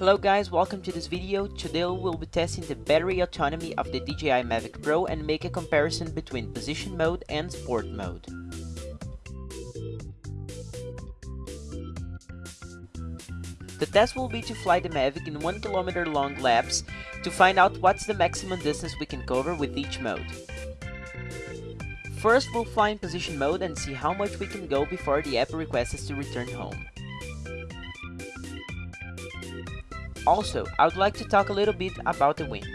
Hello guys, welcome to this video. Today we'll be testing the battery autonomy of the DJI Mavic Pro and make a comparison between position mode and sport mode. The test will be to fly the Mavic in 1 km long laps to find out what's the maximum distance we can cover with each mode. First we'll fly in position mode and see how much we can go before the app requests us to return home. Also, I would like to talk a little bit about the wind.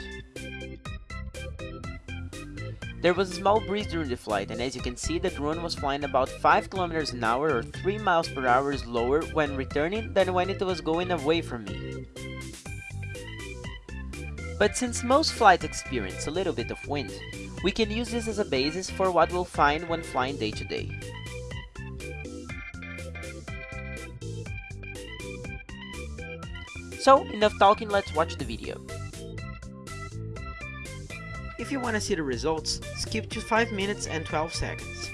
There was a small breeze during the flight and as you can see the drone was flying about 5 km an hour or 3 miles per hour slower when returning than when it was going away from me. But since most flights experience a little bit of wind, we can use this as a basis for what we'll find when flying day to day. So, enough talking, let's watch the video. If you want to see the results, skip to 5 minutes and 12 seconds.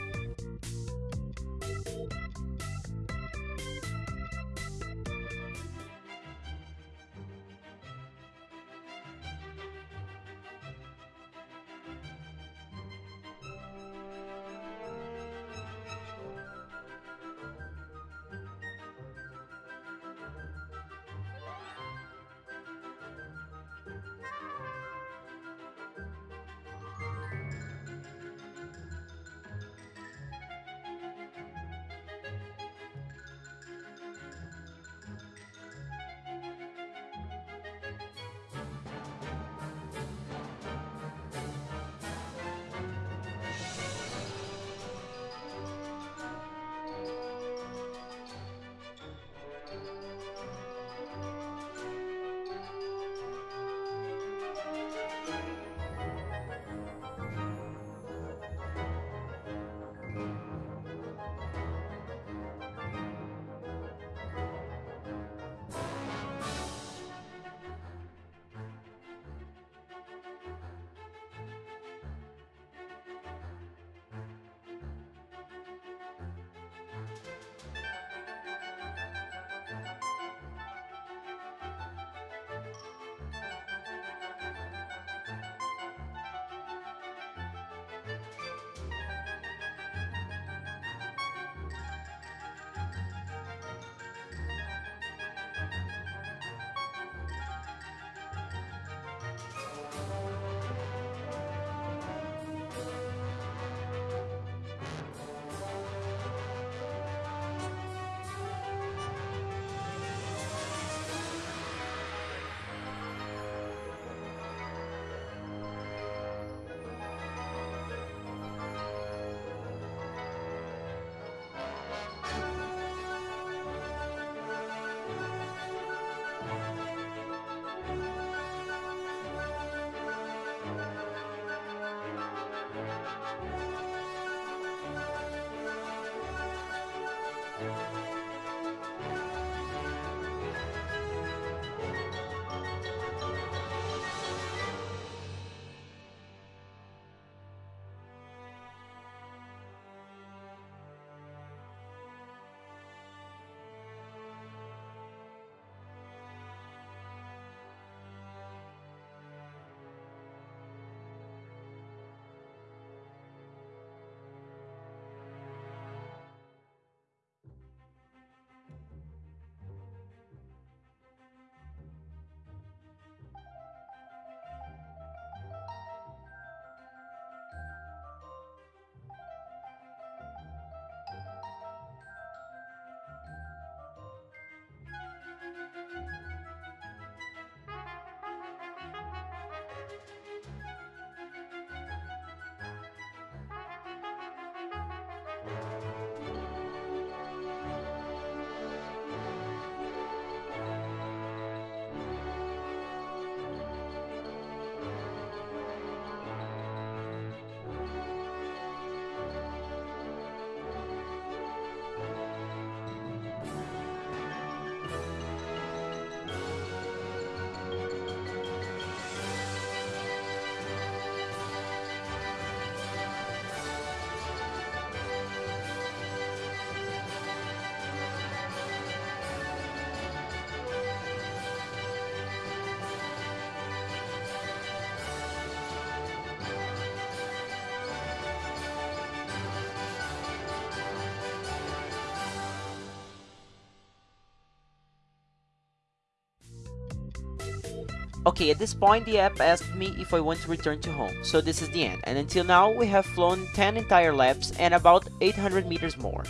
Okay, at this point the app asked me if I want to return to home, so this is the end, and until now we have flown 10 entire laps and about 800 meters more.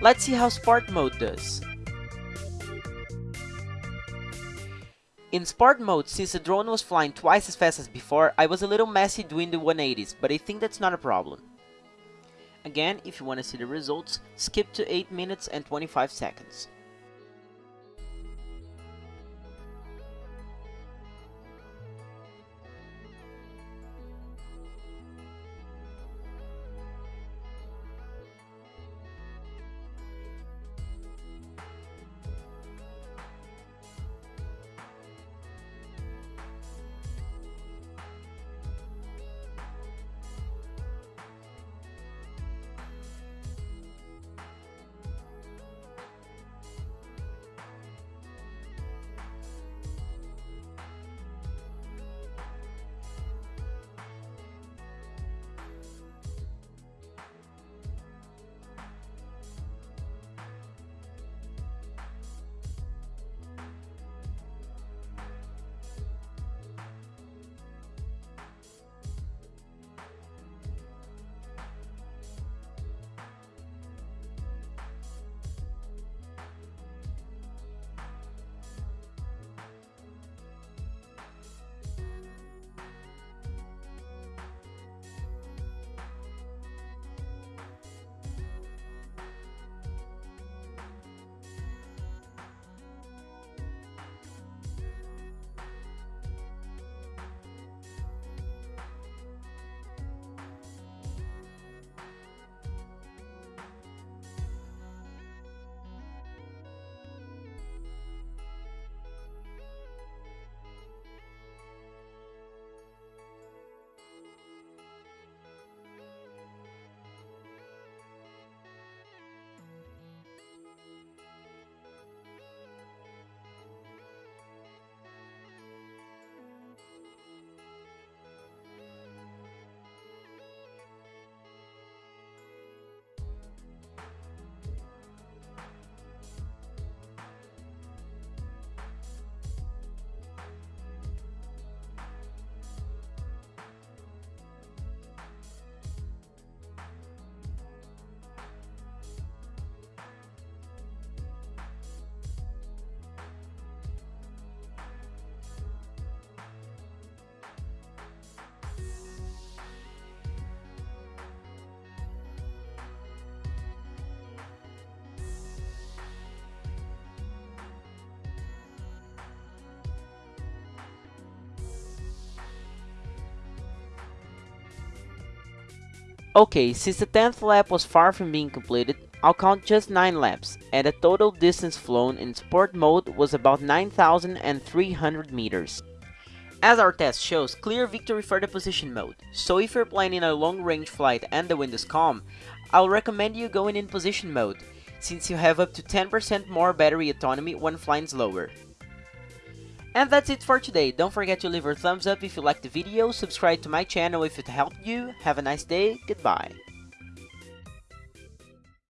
Let's see how Sport Mode does. In Sport Mode, since the drone was flying twice as fast as before, I was a little messy doing the 180s, but I think that's not a problem. Again, if you want to see the results, skip to 8 minutes and 25 seconds. Okay, since the 10th lap was far from being completed, I'll count just 9 laps, and the total distance flown in sport mode was about 9,300 meters. As our test shows, clear victory for the position mode, so if you're planning a long range flight and the wind is calm, I'll recommend you going in position mode, since you have up to 10% more battery autonomy when flying slower. And that's it for today, don't forget to leave a thumbs up if you liked the video, subscribe to my channel if it helped you, have a nice day, goodbye.